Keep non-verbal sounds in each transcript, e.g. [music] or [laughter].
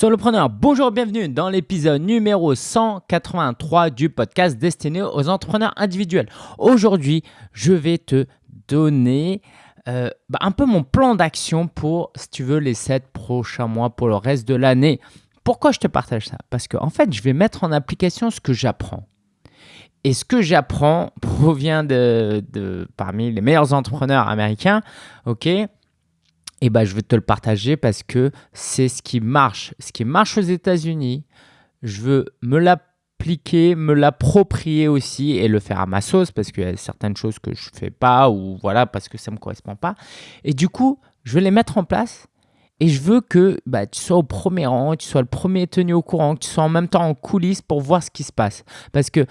Solopreneur, bonjour, bienvenue dans l'épisode numéro 183 du podcast destiné aux entrepreneurs individuels. Aujourd'hui, je vais te donner euh, bah, un peu mon plan d'action pour, si tu veux, les 7 prochains mois, pour le reste de l'année. Pourquoi je te partage ça? Parce qu'en en fait, je vais mettre en application ce que j'apprends. Et ce que j'apprends [laughs] provient de, de, parmi les meilleurs entrepreneurs américains, ok? Et ben, je vais te le partager parce que c'est ce qui marche. Ce qui marche aux États-Unis, je veux me l'appliquer, me l'approprier aussi et le faire à ma sauce parce qu'il y a certaines choses que je ne fais pas ou voilà parce que ça ne me correspond pas. Et du coup, je vais les mettre en place et je veux que bah, tu sois au premier rang, tu sois le premier tenu au courant, que tu sois en même temps en coulisses pour voir ce qui se passe. Parce que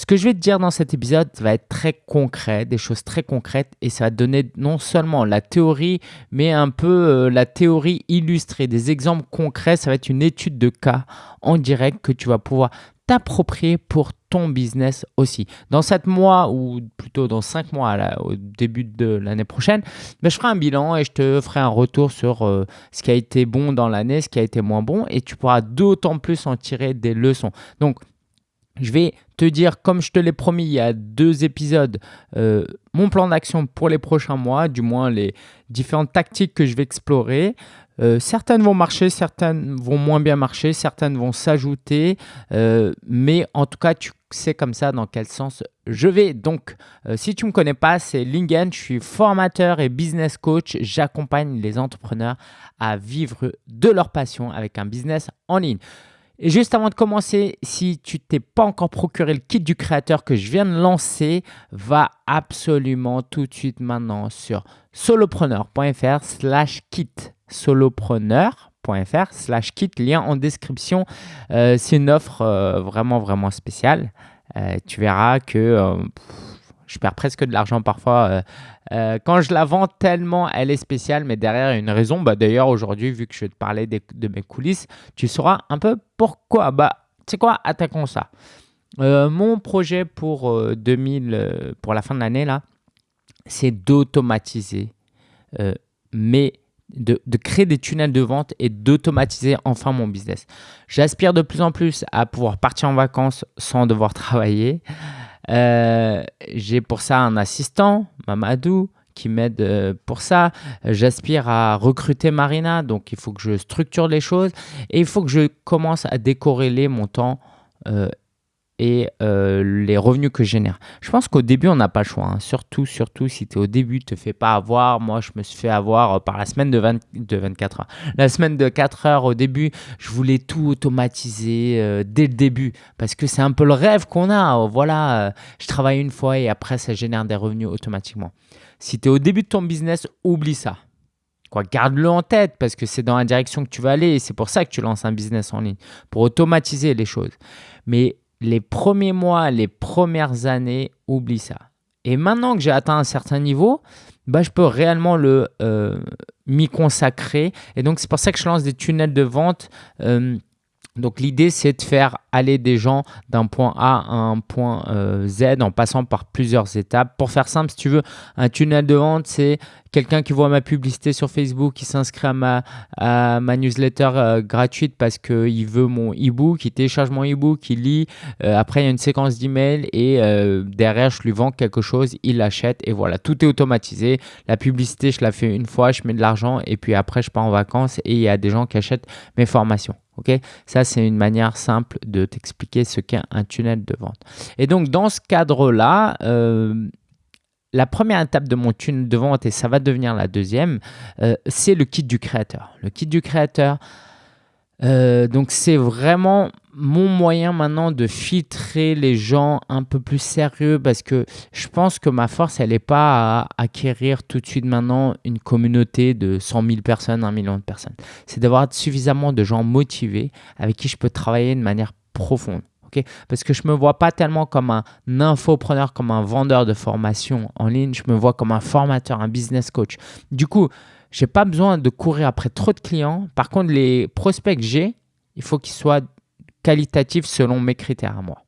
ce que je vais te dire dans cet épisode va être très concret, des choses très concrètes, et ça va donner non seulement la théorie, mais un peu euh, la théorie illustrée, des exemples concrets. Ça va être une étude de cas en direct que tu vas pouvoir t'approprier pour ton business aussi. Dans 7 mois, ou plutôt dans 5 mois au début de l'année prochaine, ben, je ferai un bilan et je te ferai un retour sur euh, ce qui a été bon dans l'année, ce qui a été moins bon, et tu pourras d'autant plus en tirer des leçons. Donc, je vais te dire, comme je te l'ai promis il y a deux épisodes, euh, mon plan d'action pour les prochains mois, du moins les différentes tactiques que je vais explorer. Euh, certaines vont marcher, certaines vont moins bien marcher, certaines vont s'ajouter, euh, mais en tout cas, tu sais comme ça dans quel sens je vais. Donc, si tu ne me connais pas, c'est Lingen, je suis formateur et business coach. J'accompagne les entrepreneurs à vivre de leur passion avec un business en ligne. Et juste avant de commencer, si tu t'es pas encore procuré le kit du créateur que je viens de lancer, va absolument tout de suite maintenant sur solopreneur.fr slash kit. solopreneur.fr slash kit, lien en description. Euh, c'est une offre euh, vraiment, vraiment spéciale. Euh, tu verras que je perds presque de l'argent parfois euh, euh, quand je la vends tellement elle est spéciale, mais derrière une raison. Bah, D'ailleurs, aujourd'hui, vu que je te parler de mes coulisses, tu sauras un peu pourquoi. Bah, tu sais quoi, attaquons ça. Euh, mon projet pour 2000, pour la fin de l'année, là, c'est d'automatiser, mais de, créer des tunnels de vente et d'automatiser enfin mon business. J'aspire de plus en plus à pouvoir partir en vacances sans devoir travailler. Euh, j'ai pour ça un assistant, Mamadou, qui m'aide euh, pour ça. J'aspire à recruter Marina, donc il faut que je structure les choses et il faut que je commence à décorréler mon temps euh, et euh, les revenus que je génère. Je pense qu'au début, on n'a pas le choix. Hein. Surtout, surtout si tu es au début, te fais pas avoir. Moi, je me suis fait avoir euh, par la semaine de, de 24 heures. La semaine de 4 heures au début, je voulais tout automatiser euh, dès le début parce que c'est un peu le rêve qu'on a. Voilà, je travaille une fois et après, ça génère des revenus automatiquement. Si tu es au début de ton business, oublie ça. Quoi, garde-le en tête parce que c'est dans la direction que tu vas aller et c'est pour ça que tu lances un business en ligne, pour automatiser les choses. Mais les premiers mois, les premières années, oublie ça. Et maintenant que j'ai atteint un certain niveau, bah, je peux réellement le euh, m'y consacrer. Et donc, c'est pour ça que je lance des tunnels de vente. Euh, donc, l'idée, c'est de faire aller des gens d'un point A à un point euh, Z en passant par plusieurs étapes. Pour faire simple, si tu veux, un tunnel de vente, c'est quelqu'un qui voit ma publicité sur Facebook, qui s'inscrit à ma, newsletter euh, gratuite parce qu'il veut mon e-book, il télécharge mon e-book, il lit. Euh, après, il y a une séquence d'emails et derrière, je lui vends quelque chose, il l'achète et voilà, tout est automatisé. La publicité, je la fais une fois, je mets de l'argent et puis après, je pars en vacances et il y a des gens qui achètent mes formations. Ok, ça c'est une manière simple de t'expliquer ce qu'est un tunnel de vente. Et donc, dans ce cadre-là, euh, la première étape de mon tunnel de vente, et ça va devenir la deuxième, euh, c'est le kit du créateur. Le kit du créateur, euh, donc c'est vraiment mon moyen maintenant de filtrer les gens un peu plus sérieux parce que je pense que ma force, elle n'est pas à acquérir tout de suite maintenant une communauté de 100 000 personnes, 1 million de personnes. C'est d'avoir suffisamment de gens motivés avec qui je peux travailler de manière profonde. Parce que je ne me vois pas tellement comme un infopreneur, comme un vendeur de formation en ligne, je me vois comme un formateur, un business coach. Du coup, je n'ai pas besoin de courir après trop de clients. Par contre, les prospects que j'ai, il faut qu'ils soient qualitatifs selon mes critères à moi.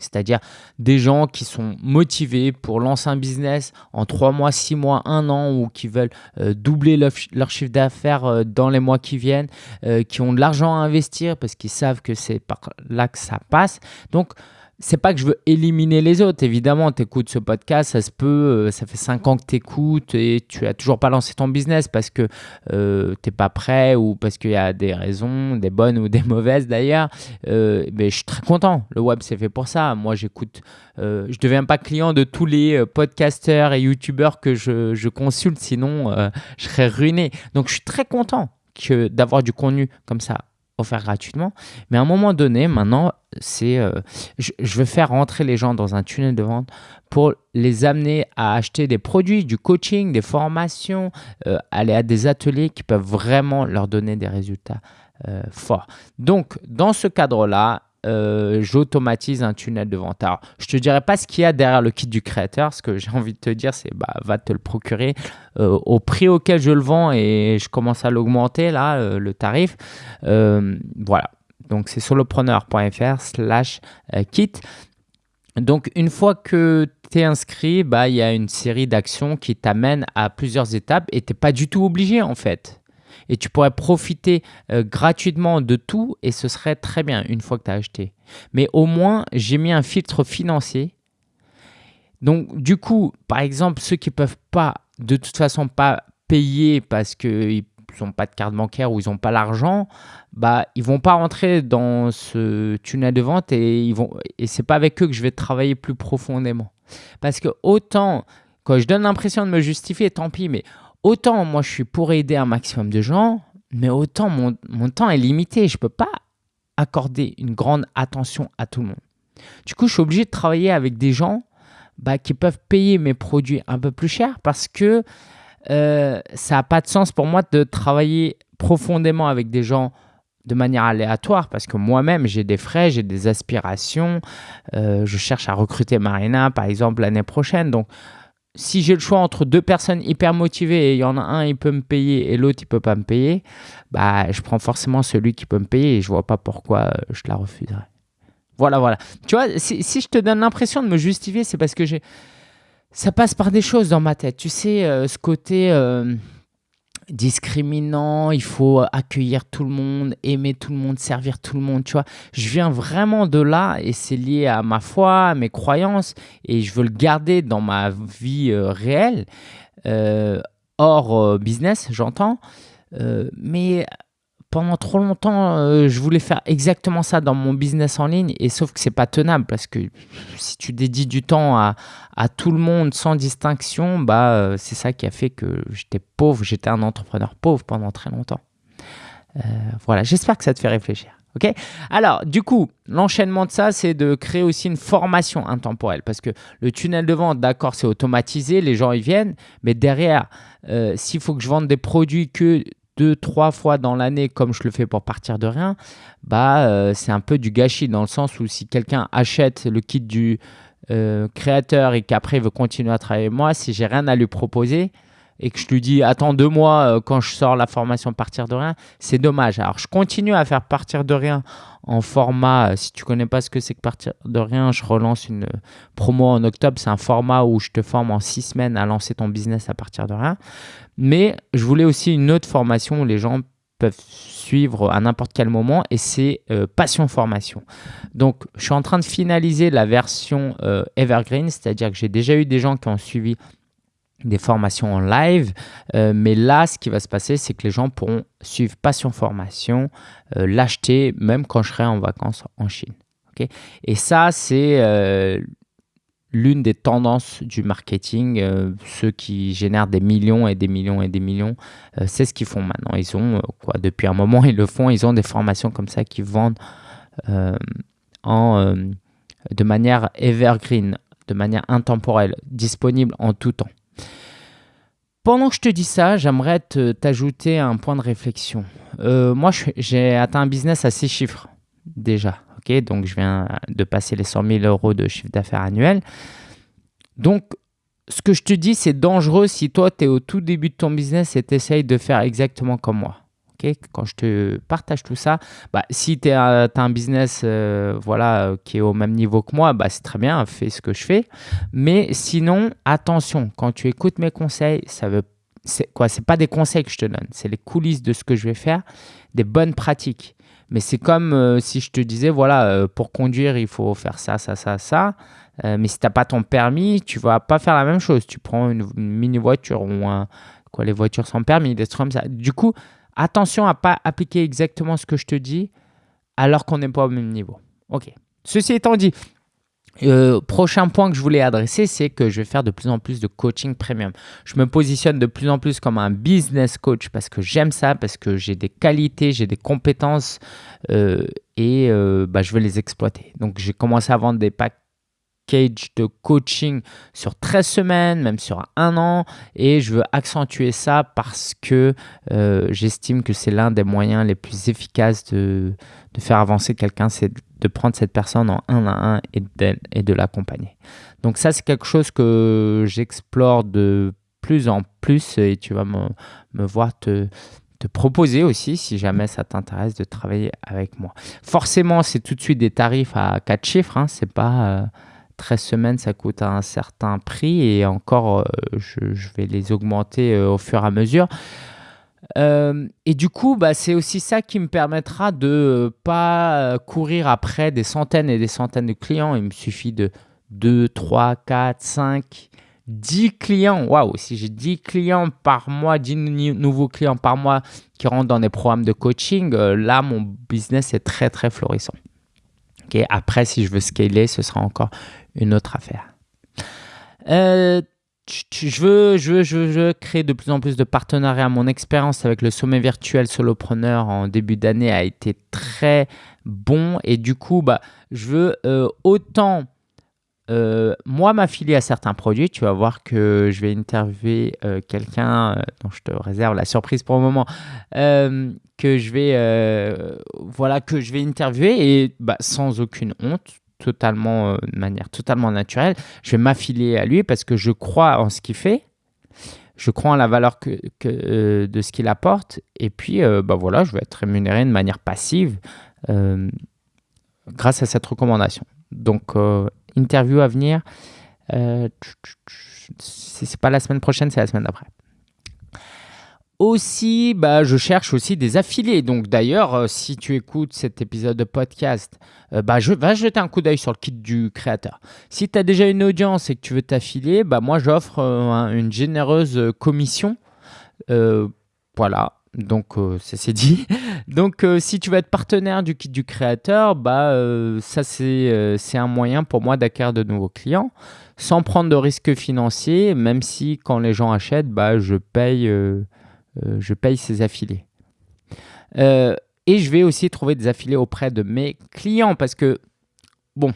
C'est-à-dire des gens qui sont motivés pour lancer un business en 3 mois, 6 mois, 1 an ou qui veulent euh, doubler leur, chiffre d'affaires euh, dans les mois qui viennent, euh, qui ont de l'argent à investir parce qu'ils savent que c'est par là que ça passe. Donc, c'est pas que je veux éliminer les autres. Évidemment, tu écoutes ce podcast, ça se peut, euh, ça fait 5 ans que tu écoutes et tu as toujours pas lancé ton business parce que euh, tu n'es pas prêt ou parce qu'il y a des raisons, des bonnes [laughs] ou des mauvaises d'ailleurs. Euh, mais je suis très content. Le web, c'est fait pour ça. Moi, j'écoute, je ne deviens pas client de tous les podcasteurs et youtubeurs que je, je consulte, sinon je serais ruiné. Donc, je suis très content d'avoir du contenu comme ça offert gratuitement. Mais à un moment donné, maintenant, c'est, euh, je, veux faire rentrer les gens dans un tunnel de vente pour les amener à acheter des produits, du coaching, des formations, euh, aller à des ateliers qui peuvent vraiment leur donner des résultats euh, forts. Donc, dans ce cadre-là, j'automatise un tunnel de vente. Alors, je te dirai pas ce qu'il y a derrière le kit du créateur. Ce que j'ai envie de te dire, c'est bah, va te le procurer au prix auquel je le vends et je commence à l'augmenter là, le tarif. voilà. Donc, c'est solopreneur.fr slash kit. Donc, une fois que tu es inscrit, bah, il y a une série d'actions qui t'amènent à plusieurs étapes et tu n'es pas du tout obligé en fait et tu pourrais profiter euh, gratuitement de tout et ce serait très bien une fois que tu as acheté. Mais au moins, j'ai mis un filtre financier. Donc, du coup, par exemple, ceux qui ne peuvent pas, de toute façon, pas payer parce qu'ils n'ont pas de carte bancaire ou ils n'ont pas l'argent, bah, ils vont pas rentrer dans ce tunnel de vente et ils vont et c'est pas avec eux que je vais travailler plus profondément. Parce que autant quand je donne l'impression de me justifier, tant pis, mais autant moi je suis pour aider un maximum de gens, mais autant mon, temps est limité. Je ne peux pas accorder une grande attention à tout le monde. Du coup, je suis obligé de travailler avec des gens bah, qui peuvent payer mes produits un peu plus cher parce que euh, ça n'a pas de sens pour moi de travailler profondément avec des gens de manière aléatoire parce que moi-même j'ai des frais, j'ai des aspirations. Euh, je cherche à recruter Marina par exemple l'année prochaine. Donc si j'ai le choix entre deux personnes hyper motivées et il y en a un, il peut me payer et l'autre, il peut pas me payer, bah, je prends forcément celui qui peut me payer et je vois pas pourquoi euh, je la refuserais. Voilà, voilà. Tu vois, si, si je te donne l'impression de me justifier, c'est parce que j'ai... ça passe par des choses dans ma tête. Tu sais, euh, ce côté... Euh, discriminant, il faut accueillir tout le monde, aimer tout le monde, servir tout le monde, tu vois. Je viens vraiment de là et c'est lié à ma foi, à mes croyances et je veux le garder dans ma vie euh, réelle, hors business, j'entends. mais pendant trop longtemps, euh, je voulais faire exactement ça dans mon business en ligne, et sauf que c'est pas tenable parce que si tu dédies du temps à, à tout le monde sans distinction, bah euh, c'est ça qui a fait que j'étais pauvre, j'étais un entrepreneur pauvre pendant très longtemps. Euh, voilà, j'espère que ça te fait réfléchir. Ok? Alors, du coup, l'enchaînement de ça, c'est de créer aussi une formation intemporelle. Parce que le tunnel de vente, d'accord, c'est automatisé, les gens y viennent. Mais derrière, s'il faut que je vende des produits que deux, trois fois dans l'année comme je le fais pour partir de rien, bah, euh, c'est un peu du gâchis dans le sens où si quelqu'un achète le kit du euh, créateur et qu'après veut continuer à travailler avec moi, si j'ai rien à lui proposer, et que je lui dis attends deux mois euh, quand je sors la formation partir de rien, c'est dommage. Alors je continue à faire partir de rien en format, euh, si tu connais pas ce que c'est que partir de rien, je relance une promo en octobre, c'est un format où je te forme en six semaines à lancer ton business à partir de rien. Mais je voulais aussi une autre formation où les gens peuvent suivre à n'importe quel moment et c'est euh, Passion Formation. Donc, je suis en train de finaliser la version Evergreen, c'est-à-dire que j'ai déjà eu des gens qui ont suivi des formations en live. Euh, mais là, ce qui va se passer, c'est que les gens pourront suivre Passion Formation, euh, l'acheter même quand je serai en vacances en Chine. Et ça, c'est euh, l'une des tendances du marketing. ceux qui génèrent des millions et des millions et des millions, c'est ce qu'ils font maintenant. Ils ont, quoi, depuis un moment, ils le font. Ils ont des formations comme ça qui vendent en, de manière evergreen, de manière intemporelle, disponible en tout temps. Pendant que je te dis ça, j'aimerais t'ajouter un point de réflexion. Euh, moi, j'ai atteint un business à six chiffres déjà. ok? Donc, je viens de passer les 100 000 euros de chiffre d'affaires annuel. Donc, ce que je te dis, c'est dangereux si toi, tu es au tout début de ton business et tu essayes de faire exactement comme moi. Quand je te partage tout ça, bah, si tu as un business euh, voilà, qui est au même niveau que moi, bah, c'est très bien, fais ce que je fais. Mais sinon, attention, quand tu écoutes mes conseils, ça veut c'est quoi C'est pas des conseils que je te donne, c'est les coulisses de ce que je vais faire, des bonnes pratiques. Mais c'est comme euh, si je te disais, voilà, euh, pour conduire, il faut faire ça, ça, ça, ça. mais si tu n'as pas ton permis, tu vas pas faire la même chose. Tu prends une, mini voiture ou un, quoi, les voitures sans permis, des trucs comme ça. Du coup, attention à pas appliquer exactement ce que je te dis alors qu'on n'est pas au même niveau. Ok. Ceci étant dit, euh, prochain point que je voulais adresser, c'est que je vais faire de plus en plus de coaching premium. Je me positionne de plus en plus comme un business coach parce que j'aime ça, parce que j'ai des qualités, j'ai des compétences euh, et euh, bah, je veux les exploiter. Donc j'ai commencé à vendre des packs de coaching sur 13 semaines, même sur un an. Et je veux accentuer ça parce que euh, j'estime que c'est l'un des moyens les plus efficaces de, de faire avancer quelqu'un, c'est de prendre cette personne en un à un et de, et de l'accompagner. Donc ça, c'est quelque chose que j'explore de plus en plus et tu vas me, me voir te, te proposer aussi, si jamais ça t'intéresse, de travailler avec moi. Forcément, c'est tout de suite des tarifs à 4 chiffres, hein, c'est pas... Euh, 13 semaines, ça coûte un certain prix et encore, euh, je, vais les augmenter euh, au fur et à mesure. Euh, et du coup, bah, c'est aussi ça qui me permettra de ne pas courir après des centaines et des centaines de clients. Il me suffit de 2, 3, 4, 5, 10 clients. Waouh, si j'ai 10 clients par mois, 10 nouveaux clients par mois qui rentrent dans des programmes de coaching, là, mon business est très, très florissant. Après, si je veux scaler, ce sera encore une autre affaire. Euh, je, veux, je, veux, je, veux, créer de plus en plus de partenariats. Mon expérience avec le sommet virtuel solopreneur en début d'année a été très bon et du coup, bah, je veux euh, autant euh, moi m'affilier à certains produits. Tu vas voir que je vais interviewer quelqu'un dont je te réserve la surprise pour le moment que je vais voilà que je vais interviewer et bah, sans aucune honte totalement, euh, de manière totalement naturelle. Je vais m'affiler à lui parce que je crois en ce qu'il fait. Je crois en la valeur que, euh, de ce qu'il apporte. Et puis, euh, bah voilà, je vais être rémunéré de manière passive grâce à cette recommandation. Donc, interview à venir. c'est pas la semaine prochaine, c'est la semaine d'après. Aussi, bah, je cherche aussi des affiliés. Donc d'ailleurs, euh, si tu écoutes cet épisode de podcast, euh, bah, va jeter un coup d'œil sur le kit du créateur. Si tu as déjà une audience et que tu veux t'affilier, bah, moi j'offre euh, une généreuse commission. voilà, donc ça c'est dit. [laughs] Donc si tu veux être partenaire du kit du créateur, bah, ça c'est un moyen pour moi d'acquérir de nouveaux clients sans prendre de risques financiers, même si quand les gens achètent, bah, je paye je paye ces affiliés. Euh, et je vais aussi trouver des affiliés auprès de mes clients parce que, bon,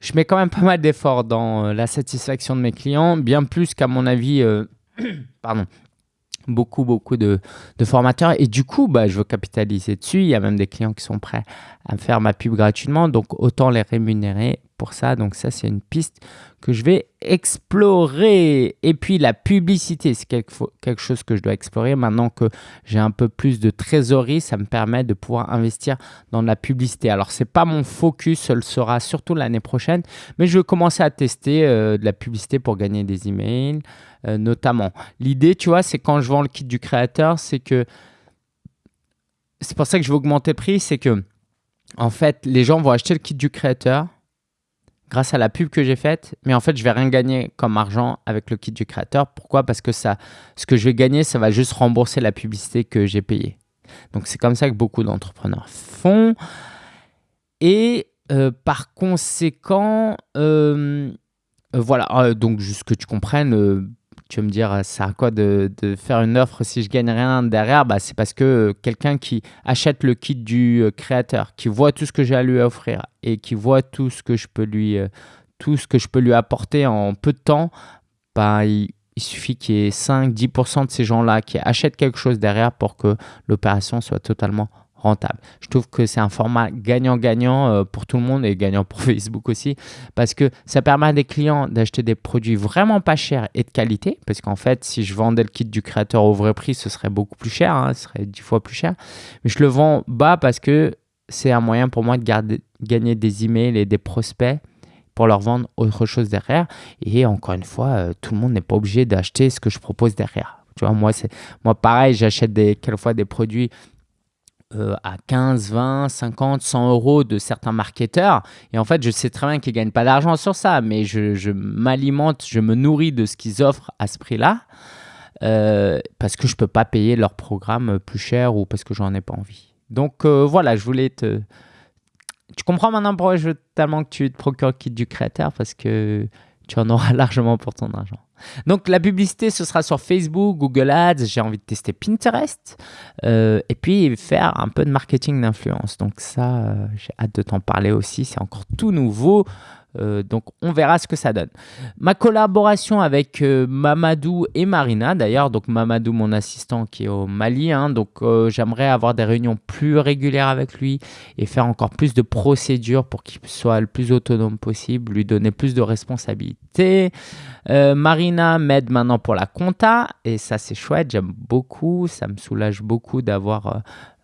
je mets quand même pas mal d'efforts dans euh, la satisfaction de mes clients, bien plus qu'à mon avis, [coughs] pardon, beaucoup, beaucoup de, formateurs. Et du coup, bah, je veux capitaliser dessus. Il y a même des clients qui sont prêts à me faire ma pub gratuitement. Donc, autant les rémunérer ça. Donc ça, c'est une piste que je vais explorer. Et puis la publicité, c'est quelque, chose que je dois explorer. Maintenant que j'ai un peu plus de trésorerie, ça me permet de pouvoir investir dans la publicité. Alors, c'est pas mon focus, ce sera surtout l'année prochaine, mais je vais commencer à tester euh, de la publicité pour gagner des emails, euh, notamment. L'idée, tu vois, c'est quand je vends le kit du créateur, c'est que c'est pour ça que je vais augmenter le prix, c'est que en fait, les gens vont acheter le kit du créateur grâce à la pub que j'ai faite, mais en fait, je vais rien gagner comme argent avec le kit du créateur. Pourquoi? Parce que ce que je vais gagner, ça va juste rembourser la publicité que j'ai payée. Donc, c'est comme ça que beaucoup d'entrepreneurs font. Et euh, par conséquent, euh, euh, voilà, donc juste que tu comprennes, tu vas me dire, ça à quoi de, faire une offre si je gagne rien derrière? Bah, C'est parce que euh, quelqu'un qui achète le kit du euh, créateur, qui voit tout ce que j'ai à lui offrir et qui voit tout ce que je peux lui, euh, tout ce que je peux lui apporter en peu de temps, bah, il, suffit qu'il y ait 5-10% de ces gens-là qui achètent quelque chose derrière pour que l'opération soit totalement rentable. Je trouve que c'est un format gagnant-gagnant euh, pour tout le monde et gagnant pour [laughs] Facebook aussi parce que ça permet à des clients d'acheter des produits vraiment pas chers et de qualité parce qu'en fait, si je vendais le kit du créateur au vrai prix, ce serait beaucoup plus cher, hein, ce serait dix fois plus cher. Mais je le vends bas parce que c'est un moyen pour moi de gagner des emails et des prospects pour leur vendre autre chose derrière. Et encore une fois, euh, tout le monde n'est pas obligé d'acheter ce que je propose derrière. Tu vois, moi, moi pareil, j'achète quelquefois des produits euh, à 15, 20, 50, 100 euros de certains marketeurs. Et en fait, je sais très bien qu'ils ne gagnent pas d'argent sur ça, mais je, m'alimente, je me nourris de ce qu'ils offrent à ce prix-là euh, parce que je ne peux pas payer leur programme plus cher ou parce que j'en ai pas envie. Donc euh, voilà, je voulais te... Tu comprends maintenant pourquoi je veux tellement que tu te procures le kit du créateur parce que tu en auras [laughs] largement pour ton argent. Donc la publicité, ce sera sur Facebook, Google Ads, j'ai envie de tester Pinterest euh, et puis faire un peu de marketing d'influence. Donc ça, euh, j'ai hâte de t'en parler aussi, c'est encore tout nouveau. Euh, donc on verra ce que ça donne. Ma collaboration avec euh, Mamadou et Marina, d'ailleurs, donc Mamadou mon assistant qui est au Mali, hein, donc euh, j'aimerais avoir des réunions plus régulières avec lui et faire encore plus de procédures pour qu'il soit le plus autonome possible, lui donner plus de responsabilités. Marina m'aide maintenant pour la compta et ça c'est chouette, j'aime beaucoup, ça me soulage beaucoup d'avoir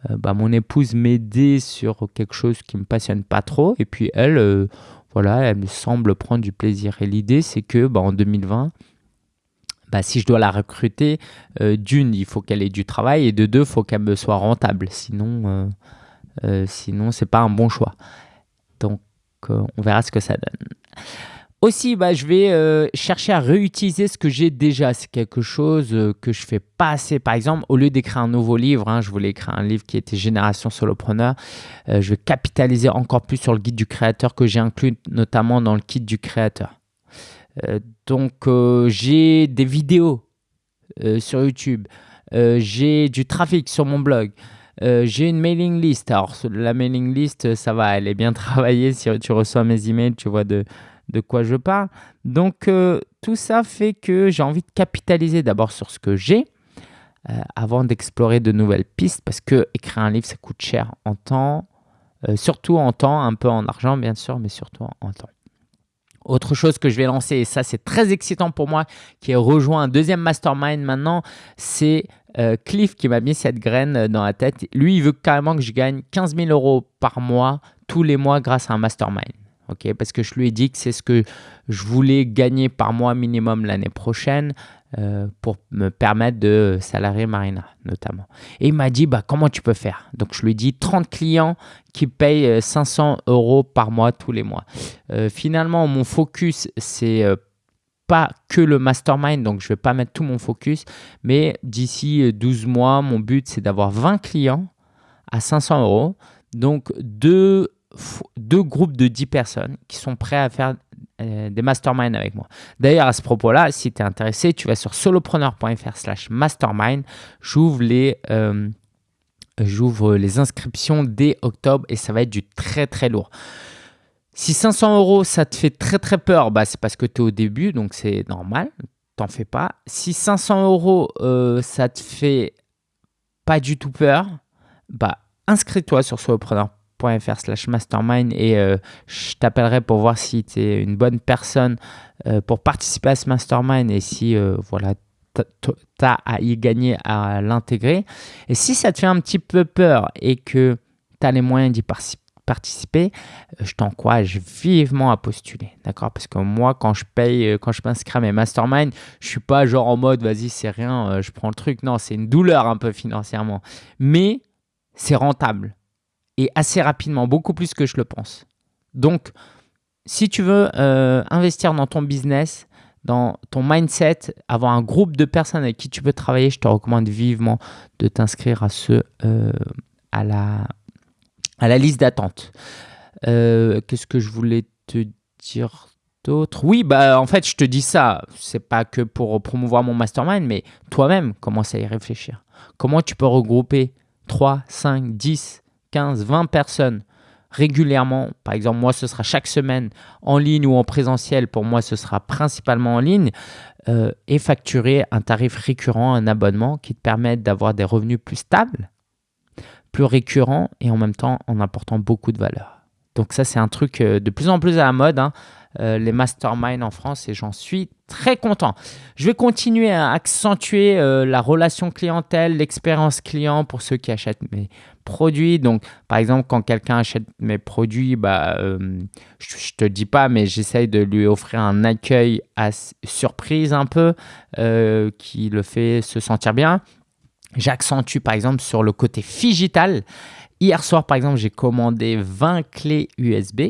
bah, mon épouse m'aider sur quelque chose qui me passionne pas trop et puis elle voilà, elle me semble prendre du plaisir. Et l'idée, c'est que bah, en 2020, bah, si je dois la recruter, euh, d'une, il faut qu'elle ait du travail et de deux, il faut qu'elle me soit rentable. Sinon, euh, euh, sinon c'est pas un bon choix. Donc, on verra ce que ça donne. Aussi, bah, je vais euh, chercher à réutiliser ce que j'ai déjà. C'est quelque chose euh, que je fais pas assez. Par exemple, au lieu d'écrire un nouveau livre, hein, je voulais écrire un livre qui était Génération Solopreneur, euh, je vais capitaliser encore plus sur le guide du créateur que j'ai inclus notamment dans le kit du créateur. donc, j'ai des vidéos sur YouTube. j'ai du trafic sur mon blog. j'ai une mailing list. Alors, la mailing list, ça va, elle est bien [laughs] travaillée. Si tu reçois mes emails, tu vois de de quoi je parle. Donc, euh, tout ça fait que j'ai envie de capitaliser d'abord sur ce que j'ai euh, avant d'explorer de nouvelles pistes parce que écrire un livre, ça coûte cher en temps, euh, surtout en temps, un peu en argent bien sûr, mais surtout en temps. Autre chose que je vais lancer, et ça c'est très excitant pour moi, qui a rejoint un deuxième mastermind maintenant, c'est Cliff qui m'a mis cette graine dans la tête. Lui, il veut carrément que je gagne 15 000 euros par mois, tous les mois, grâce à un mastermind ok parce que je lui ai dit que c'est ce que je voulais gagner par mois minimum l'année prochaine euh, pour me permettre de salarier Marina notamment. Et il m'a dit bah, comment tu peux faire? Donc je lui ai dit 30 clients qui payent 500 euh, euros par mois tous les mois. Euh, finalement, mon focus, c'est pas que le mastermind, donc je vais pas mettre tout mon focus, mais d'ici 12 mois, mon but c'est d'avoir 20 clients à 500 euros. Donc deux deux groupes de 10 personnes qui sont prêts à faire euh, des masterminds avec moi. D'ailleurs, à ce propos-là, si tu es intéressé, tu vas sur solopreneur.fr slash mastermind. J'ouvre les, euh, les inscriptions dès octobre et ça va être du très très lourd. Si 500 euros, ça te fait très très peur, bah, c'est parce que tu es au début, donc c'est normal, t'en fais pas. Si 500 euros, euh, ça te fait pas du tout peur, bah inscris-toi sur solopreneur.fr slash mastermind et euh, je t'appellerai pour voir si tu es une bonne personne euh, pour participer à ce mastermind et si euh, voilà tu as à y gagner à l'intégrer. Et si ça te fait un petit peu peur et que tu as les moyens d'y participer, je t'encourage vivement à postuler, d'accord? Parce que moi, quand je paye, quand je m'inscris à mes masterminds, je suis pas genre en mode, vas-y, c'est rien, je prends le truc. Non, c'est une douleur un peu financièrement. Mais c'est rentable et assez rapidement, beaucoup plus que je le pense. Donc, si tu veux euh, investir dans ton business, dans ton mindset, avoir un groupe de personnes avec qui tu peux travailler, je te recommande vivement de t'inscrire à, euh, à, la, à la liste d'attente. Euh, qu'est-ce que je voulais te dire d'autre? Oui, bah en fait, je te dis ça, c'est pas que pour promouvoir mon mastermind, mais toi-même, commence à y réfléchir? Comment tu peux regrouper 3, 5, 10 15, 20 personnes régulièrement, par exemple moi ce sera chaque semaine en ligne ou en présentiel, pour moi ce sera principalement en ligne, euh, et facturer un tarif récurrent, un abonnement qui te permette d'avoir des revenus plus stables, plus récurrent et en même temps en apportant beaucoup de valeur. Donc ça, c'est un truc euh, de plus en plus à la mode, hein, euh, les masterminds en France, et j'en suis très content. Je vais continuer à accentuer euh, la relation clientèle, l'expérience client pour ceux qui achètent mes produits. Donc, par exemple, quand quelqu'un achète mes produits, bah, je ne te dis pas, mais j'essaye de lui offrir un accueil à surprise un peu, qui le fait se sentir bien. J'accentue par exemple sur le côté digital. Hier soir, par exemple, j'ai commandé 20 clés USB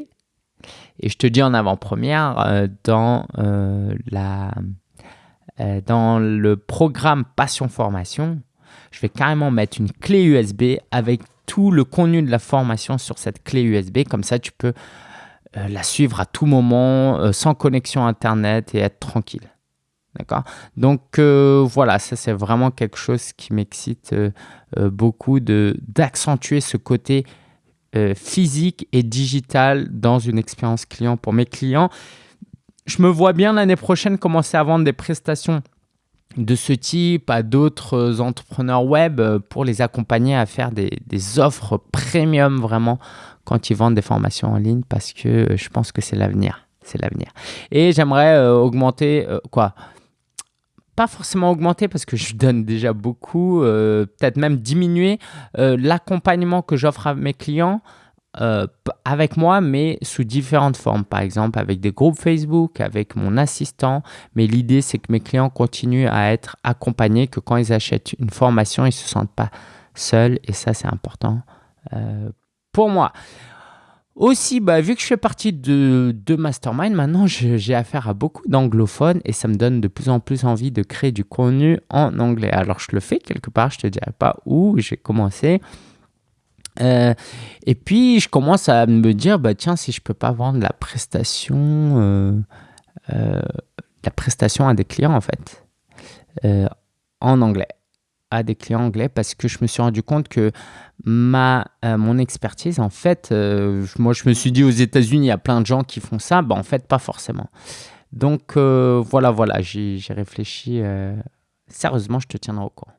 et je te dis en avant-première, euh, dans, euh, la, euh, dans le programme Passion Formation, je vais carrément mettre une clé USB avec tout le contenu de la formation sur cette clé USB. Comme ça, tu peux la suivre à tout moment, sans connexion Internet et être tranquille. D'accord? Donc voilà, ça c'est vraiment quelque chose qui m'excite beaucoup d'accentuer ce côté euh, physique et digital dans une expérience client pour mes clients. Je me vois bien l'année prochaine commencer à vendre des prestations de ce type à d'autres entrepreneurs web euh, pour les accompagner à faire des, offres premium vraiment quand ils vendent des formations en ligne parce que je pense que c'est l'avenir. C'est l'avenir. Et j'aimerais euh, augmenter quoi? Pas forcément augmenter parce que je donne déjà beaucoup, euh, peut-être même diminuer euh, l'accompagnement que j'offre à mes clients euh, avec moi, mais sous différentes formes. Par exemple, avec des groupes Facebook, avec mon assistant. Mais l'idée, c'est que mes clients continuent à être accompagnés, que quand ils achètent une formation, ils ne se sentent pas seuls. Et ça, c'est important pour moi. Aussi, bah, vu que je fais partie de, Mastermind, maintenant j'ai affaire à beaucoup d'anglophones et ça me donne de plus en plus envie de créer du contenu en anglais. Alors je le fais quelque part, je te dirai pas où j'ai commencé. Euh, et puis je commence à me dire, bah, tiens, si je peux pas vendre la prestation, euh, euh, la prestation à des clients en fait, en anglais à des clients anglais parce que je me suis rendu compte que ma, euh, mon expertise, en fait, euh, moi je me suis dit aux États-Unis, il y a plein de gens qui font ça, bah, en fait, pas forcément. Donc euh, voilà, voilà, j'ai réfléchi. sérieusement, je te tiendrai au courant.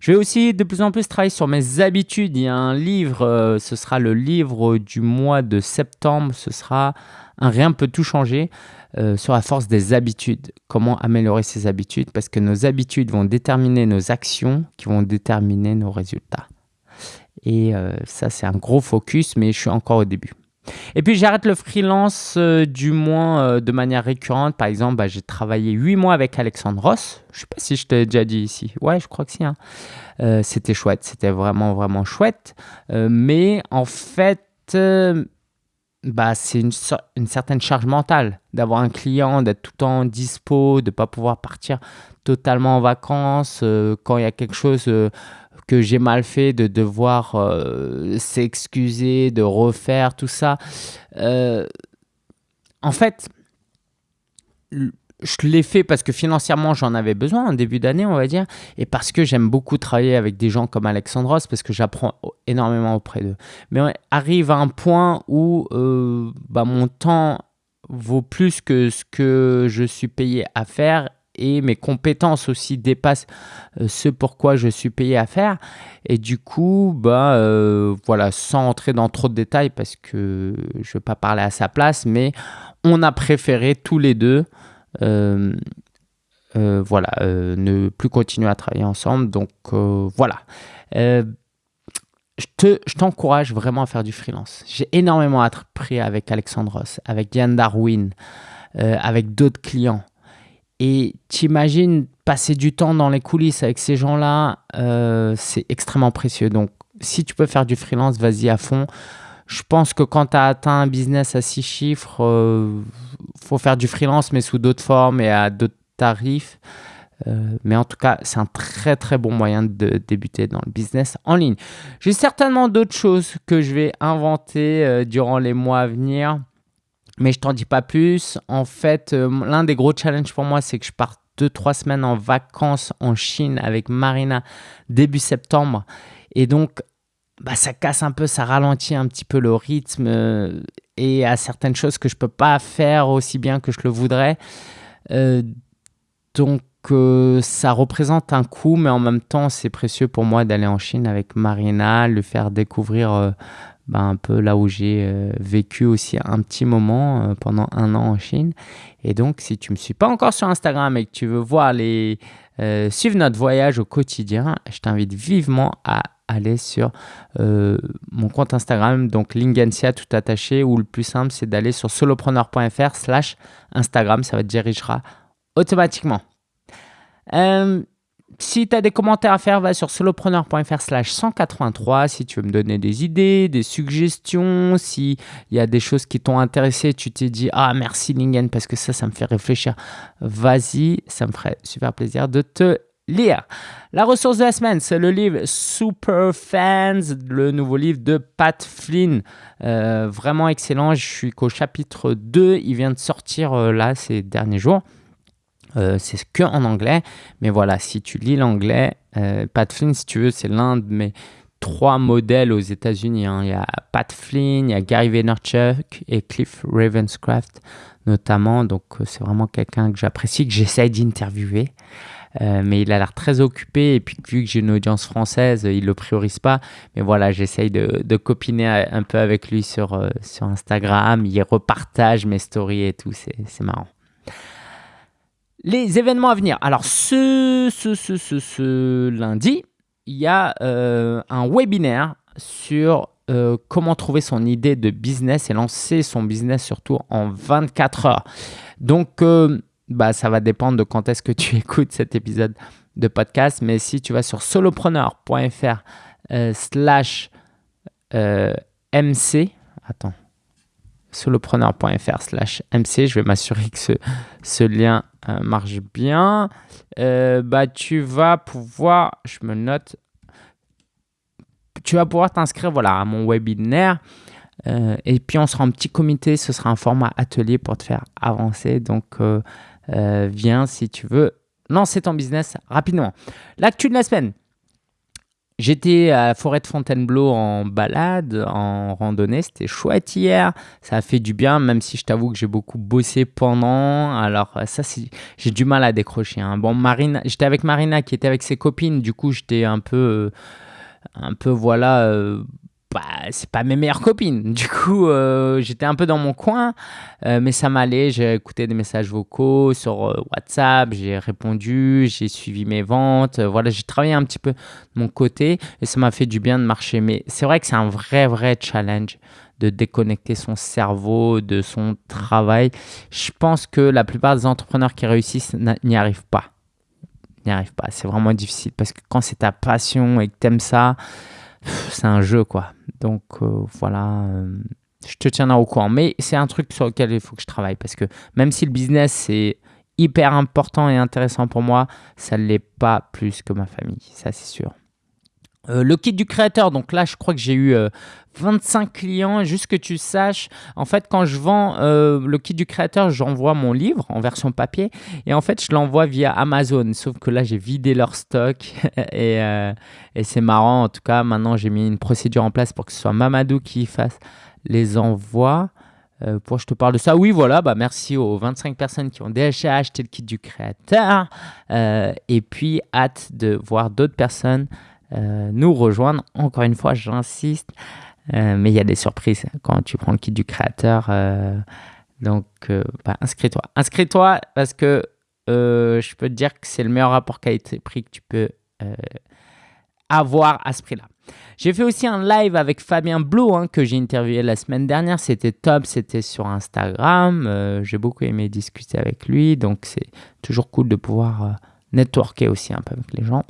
Je vais aussi de plus en plus travailler sur mes habitudes. Il y a un livre, ce sera le livre du mois de septembre, ce sera Un rien peut tout changer. Euh, sur la force des habitudes. Comment améliorer ses habitudes? Parce que nos habitudes vont déterminer nos actions qui vont déterminer nos résultats. Et euh, ça, c'est un gros focus, mais je suis encore au début. Et puis j'arrête le freelance euh, du moins de manière récurrente. Par exemple, bah, j'ai travaillé 8 mois avec Alexandre Ross. Je ne sais pas si je t'ai déjà dit ici. Ouais, je crois que si. Hein. c'était chouette, c'était vraiment, vraiment chouette. mais en fait, bah, c'est une, certaine charge mentale d'avoir un client, d'être tout le temps dispo, de ne pas pouvoir partir totalement en vacances. Euh, quand il y a quelque chose euh, que j'ai mal fait, de devoir euh, s'excuser, de refaire tout ça. en fait, je l'ai fait parce que financièrement j'en avais besoin en début d'année, on va dire, et parce que j'aime beaucoup travailler avec des gens comme Alexandros parce que j'apprends énormément auprès d'eux. Mais on arrive à un point où euh, bah, mon temps vaut plus que ce que je suis payé à faire et mes compétences aussi dépassent euh, ce pourquoi je suis payé à faire. Et du coup, bah, euh, voilà, sans entrer dans trop de détails parce que je ne vais pas parler à sa place, mais on a préféré tous les deux voilà, euh, ne plus continuer à travailler ensemble. Donc voilà. je t'encourage vraiment à faire du freelance. J'ai énormément appris avec Alexandre Ross, avec Diane Darwin, avec d'autres clients. Et t'imagines passer du temps dans les coulisses avec ces gens-là, c'est extrêmement précieux. Donc, si tu peux faire du freelance, vas-y à fond. Je pense que quand tu as atteint un business à six chiffres, euh, faut faire du freelance, mais sous d'autres formes et à d'autres tarifs. Euh, mais en tout cas, c'est un très très bon moyen de débuter dans le business en ligne. J'ai certainement d'autres choses que je vais inventer euh, durant les mois à venir, mais je t'en dis pas plus. En fait, l'un des gros challenges pour moi, c'est que je pars 2-3 semaines en vacances en Chine avec Marina début septembre. Et donc, bah, ça casse un peu, ça ralentit un petit peu le rythme euh, et à certaines choses que je peux pas faire aussi bien que je le voudrais. Euh, donc euh, ça représente un coût, mais en même temps, c'est précieux pour moi d'aller en Chine avec Marina, lui faire découvrir euh, ben, un peu là où j'ai vécu aussi un petit moment pendant un an en Chine. Et donc, si tu me suis pas encore sur Instagram et que tu veux voir les, suivre notre voyage au quotidien, je t'invite vivement à aller sur mon compte Instagram, donc Lingensia tout attaché, ou le plus simple, c'est d'aller sur solopreneur.fr slash Instagram, ça va te dirigera automatiquement. Euh, si tu as des commentaires à faire, va sur solopreneur.fr slash 183 si tu veux me donner des idées, des suggestions, s'il y a des choses qui t'ont intéressé, tu t'es dit « Ah, merci Lingen parce que ça, ça me fait réfléchir. » Vas-y, ça me ferait super plaisir de te lire. La ressource de la semaine, c'est le livre Super Fans, le nouveau livre de Pat Flynn. Euh, vraiment excellent, je suis qu'au chapitre 2, il vient de sortir euh, là ces derniers jours. Euh, c'est que en anglais, mais voilà, si tu lis l'anglais, Pat Flynn, si tu veux, c'est l'un de mes trois modèles aux États-Unis. Hein. Il y a Pat Flynn, il y a Gary Vaynerchuk et Cliff Ravenscraft notamment. Donc, c'est vraiment quelqu'un que j'apprécie, que j'essaye d'interviewer. Euh, mais il a l'air très occupé et puis vu que j'ai une audience française, il le priorise pas. Mais voilà, j'essaye de, copiner un peu avec lui sur, euh, sur Instagram. Il repartage mes stories et tout, c'est marrant. Les événements à venir. Alors, ce, lundi, il y a euh, un webinaire sur comment trouver son idée de business et lancer son business surtout en 24 heures. Donc, bah, ça va dépendre de quand est-ce que tu [laughs] écoutes cet épisode de podcast. Mais si tu vas sur solopreneur.fr euh, slash euh, MC, attends, solopreneur.fr slash MC, je vais m'assurer que ce, lien euh, marche bien. bah, tu vas pouvoir, je me note, tu vas pouvoir t'inscrire voilà, à mon webinaire. et puis on sera en petit comité, ce sera un format atelier pour te faire avancer. Donc euh, viens si tu veux lancer ton business rapidement. L'actu de la semaine. J'étais à la forêt de Fontainebleau en balade, en randonnée. C'était chouette hier. Ça a fait du bien, même si je t'avoue que j'ai beaucoup bossé pendant. Alors, ça, j'ai du mal à décrocher. Hein. Bon, Marina, j'étais avec Marina qui était avec ses copines. Du coup, j'étais un peu, euh, un peu, voilà, euh, bah, c'est pas mes meilleures copines. Du coup, euh, j'étais un peu dans mon coin, euh, mais ça m'allait. J'ai écouté des messages vocaux sur euh, WhatsApp, j'ai répondu, j'ai suivi mes ventes. voilà, j'ai travaillé un petit peu de mon côté et ça m'a fait du bien de marcher. Mais c'est vrai que c'est un vrai, vrai challenge de déconnecter son cerveau de son travail. Je pense que la plupart des entrepreneurs qui réussissent n'y arrivent pas. N'y arrivent pas. C'est vraiment difficile parce que quand c'est ta passion et que tu aimes ça, c'est un jeu quoi. Donc euh, voilà, euh, je te tiendrai au courant. Mais c'est un truc sur lequel il faut que je travaille parce que même si le business c'est hyper important et intéressant pour moi, ça ne l'est pas plus que ma famille, ça c'est sûr. Euh, le kit du créateur, donc là je crois que j'ai eu 25 clients, juste que tu saches, en fait quand je vends le kit du créateur, j'envoie mon livre en version papier et en fait je l'envoie via Amazon, sauf que là j'ai vidé leur stock [laughs] et, et c'est marrant, en tout cas maintenant j'ai mis une procédure en place pour que ce soit Mamadou qui fasse les envois. Euh, pour je te parle de ça, oui voilà, bah merci aux 25 personnes qui ont déjà acheté le kit du créateur. Et puis hâte de voir d'autres personnes euh, nous rejoindre. Encore une fois, j'insiste, euh, mais il y a des surprises quand tu prends le kit du créateur. Euh, donc, bah, inscris-toi. Inscris-toi parce que je peux te dire que c'est le meilleur rapport qualité-prix que tu peux avoir à ce prix-là. J'ai fait aussi un live avec Fabien Blou hein, que j'ai interviewé la semaine dernière. C'était top, c'était sur Instagram. j'ai beaucoup aimé discuter avec lui. Donc, c'est toujours cool de pouvoir networker aussi un peu avec les gens.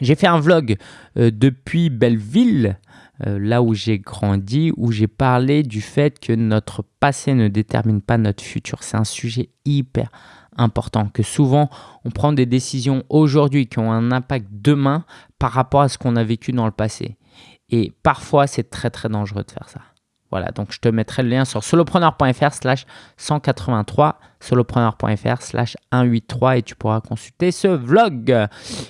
J'ai fait un vlog euh, depuis Belleville, euh, là où j'ai grandi, où j'ai parlé du fait que notre passé ne détermine pas notre futur. C'est un sujet hyper important, que souvent on prend des décisions aujourd'hui qui ont un impact demain par rapport à ce qu'on a vécu dans le passé. Et parfois, c'est très très dangereux de faire ça. Voilà, donc je te mettrai le lien sur solopreneur.fr slash 183, solopreneur.fr slash 183 et tu pourras consulter ce vlog.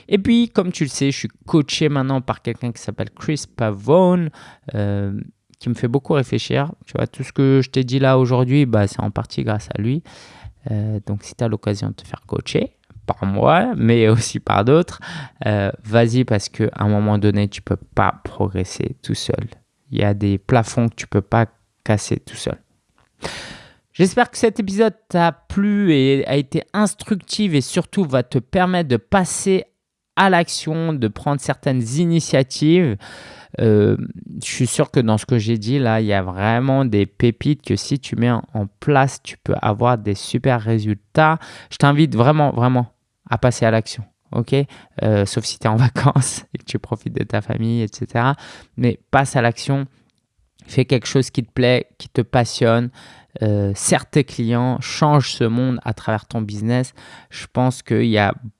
Et puis, comme tu le sais, je suis coaché maintenant par quelqu'un qui s'appelle Chris Pavone, euh, qui me fait beaucoup réfléchir. Tu vois, tout ce que je t'ai dit là aujourd'hui, bah, c'est en partie grâce à lui. Euh, donc, si tu as l'occasion de te faire coacher par moi, mais aussi par d'autres. Euh, vas-y parce qu'à un moment donné, tu peux pas progresser tout seul. Il y a des plafonds que tu peux pas casser tout seul. J'espère que cet épisode t'a plu et a été instructif et surtout va te permettre de passer à l'action, de prendre certaines initiatives. Euh, je suis sûr que dans ce que j'ai dit là, il y a vraiment des pépites que si tu mets en place, tu peux avoir des super résultats. Je t'invite vraiment, vraiment à passer à l'action. Ok, euh, sauf si tu es en [laughs] vacances et que tu profites de ta famille, etc. Mais passe à l'action, fais quelque chose qui te plaît, qui te passionne, euh, sers tes clients, change ce monde à travers ton business. Je pense que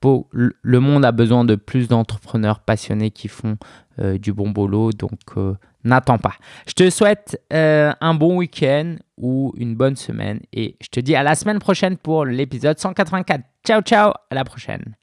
beau, le monde a besoin de plus d'entrepreneurs passionnés qui font euh, du bon boulot, donc euh, n'attends pas. Je te souhaite un bon week-end ou une bonne semaine et je te dis à la semaine prochaine pour l'épisode 184. Ciao ciao, à la prochaine.